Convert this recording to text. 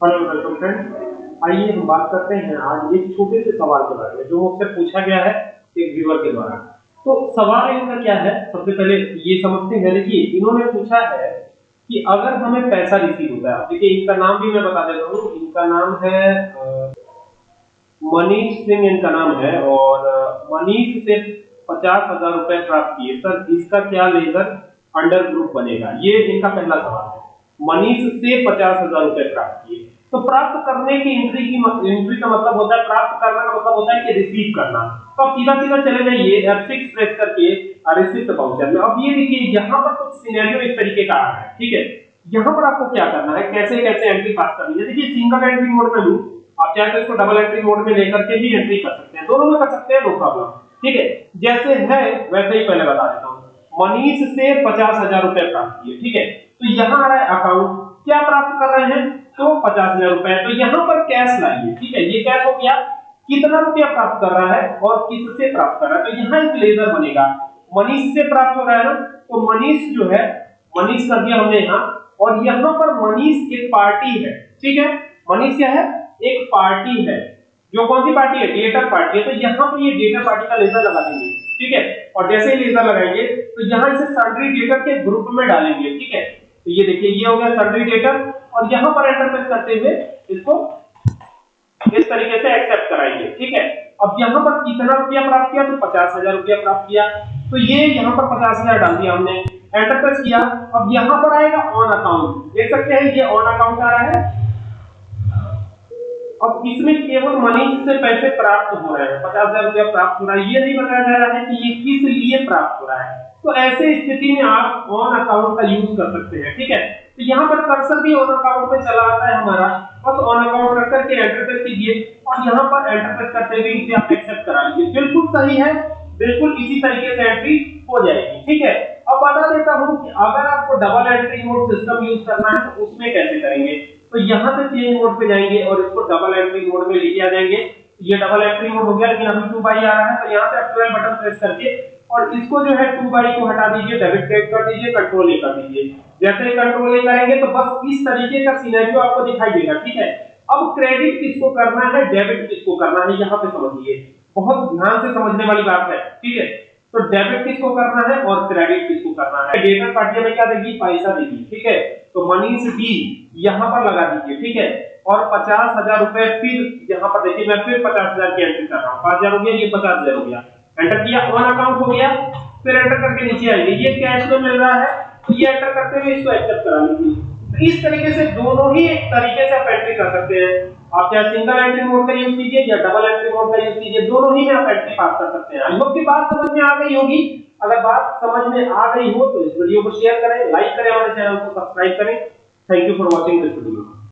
Hello welcome friends आइए हम बात करते हैं आज एक छोटे से सवाल के बारे में, जो मुझसे पूछा गया है एक व्यूअर के द्वारा। तो सवाल इनका क्या है? सबसे पहले ये समझते हैं, देखिए, इन्होंने पूछा है कि अगर हमें पैसा रिसीव है, देखिए, इनका नाम भी मैं बता देता हूँ। इनका नाम है मनीष सिंह इनका नाम है, और मनीष से पचास हज़ार रुपए प्राप्त किए। सर, इसका क्या लेकर अंडर ग्रुप बनेगा? ये इनका पहला सवाल है। मनीष से पचास हज़ार रुपए प्राप्त किए। तो प्राप्त करने की एंट्री की एंट्री का मतलब होता है, प्राप्त करना का मतलब होता है कि रिसीव करना। तो अब सीधा सीधा चले जाइए F6 प्रेस करके रिसिप्ट बाउचर में। अब ये देखिए, यहाँ पर कुछ सिनेरियो इस तरीके का आ रहा है, ठीक है? यहाँ पर आपको क्या करना है, कैसे कैसे एंट्री पास करनी है? देखिए सिंगल एंट्री मोड में लूँ आप चाहे तो इसको डबल एंट्री मोड में लेकर के भी एंट्री कर सकते हैं। दोनों में कर सकते हैं नो प्रॉब्लम ठीक है? जैसे है, वैसे ही पहले बता देता हूँ। मनीष से पचास हज़ार रुपए प्राप्त किए, ठीक है? तो यहाँ आ रहा है अकाउंट क्या प्राप्त कर रहे हैं? तो पचास हज़ार रुपए। तो यहाँ पर कैश लाइए, ठीक है? ये कैश हो गया। कितना रुपया प्राप्त कर रहा है और किससे प्राप्त कर रहा है? तो यहाँ एक लेजर बनेगा। मनीष से प्राप्त हो रहा है ना? तो मनीष जो है, मनीष कर दिया हमने यहाँ। और यहाँ पर मनीष एक पार्टी है, ठीक है? मनीष क्या है? एक पार्टी है। जो कौन सी पार्टी है? डेटर पार्टी है। तो यहाँ पर ये डेटर पार्टी का लेजर लगा देंगे। ठीक है? और जैसे ही लेजर लगाएँगे तो यहाँ इसे सन्ड्री डेटर के ग्रुप में डालेंगे। ठीक है? तो ये देखिए, ये हो गया सन्ड्री डेटर और यहाँ पर एंटर प्रेस करते हुए इसको इस तरीके से एक्सेप्ट कराएँगे। ठीक है? अब यहाँ पर कितना रुपया प्राप्त किया? तो पचास हज़ार रुपया प्राप्त किया। तो ये यहाँ पर पचास हज़ार डाल दिया हमने। एंटर प्रेस किया। अब यहाँ पर आएगा ऑन अकाउंट देख सकते हैं, ये ऑन अकाउंट आ रहा है। अब इसमें केवल मनी से पैसे प्राप्त हो रहे हैं। पचास हज़ार रुपया प्राप्त हो रहा है। ये नहीं बताया जा रहा है कि ये किस लिए प्राप्त हो रहा है। तो ऐसे स्थिति में आप ऑन अकाउंट का यूज़ कर सकते हैं, ठीक है? तो यहाँ पर कर्सर भी ऑन अकाउंट पे चला आता है हमारा। बस ऑन अकाउंट रख करके एंटर प्रेस कीजिए। और यहाँ पर एंटर प्रेस करते हुए इसे आप एक्सेप्ट करा लीजिए। बिल्कुल सही है। बिल्कुल इसी तरीके से एंट्री हो जाएगी, ठीक है? अब बता देता हूँ कि अगर आपको double entry mode system use करना है तो उसमें कैसे करेंगे? तो यहाँ से चेंज मोड पे जाएँगे और इसको डबल एंट्री मोड में लेके आ जाएँगे। ये डबल एंट्री मोड हो गया, लेकिन अभी टू बाई आ रहा है तो यहाँ आप 12 बटन प्रेस करके और इसको जो है टू बाई को हटा दीजिए डेबिट क्लिक कर दीजिए कंट्रोल ए कर दीजिए। जैसे ही कंट्रोल ए करेंगे तो बस इस तरीके का सिनेरियो आपको दिखाई देगा, ठीक है? अब क्रेडिट किसको करना है डेबिट किसको करना है, यहाँ पे समझिए। बहुत ध्यान से समझने वाली बात है, ठीक है? तो डेबिट किसको करना है और क्रेडिट किसको करना है? डेबिट पार्टी में क्या देगी? पैसा देगी, ठीक है? तो मनीष डी यहाँ पर लगा दीजिए, ठीक है? और पचास हज़ार रुपए फिर यहाँ पर देखिए, मैं फिर पचास हज़ार की एंट्री कर रहा हूँ। पाँच हज़ार हो गया, ये पचास हज़ार हो गया। एंटर किया वन अकाउंट हो गया, फिर एंटर करके नीचे आएँगे। ये कैश में मिल रहा है तो ये एंटर करते हुए इसको एक्सेप्ट करा लीजिए। तो इस तरीके से दोनों ही तरीके से आप एंट्री कर सकते हैं। आप चाहे सिंगल एंट्री मोड का यूज़ कीजिए या डबल एंट्री मोड का यूज़ कीजिए, दोनों ही में आप एंट्री पास कर सकते हैं। आई की बात समझ में आ गई होगी। अगर बात समझ में आ गई हो तो इस वीडियो को शेयर करें लाइक करें हमारे चैनल को सब्सक्राइब करें। Thank you for watching this video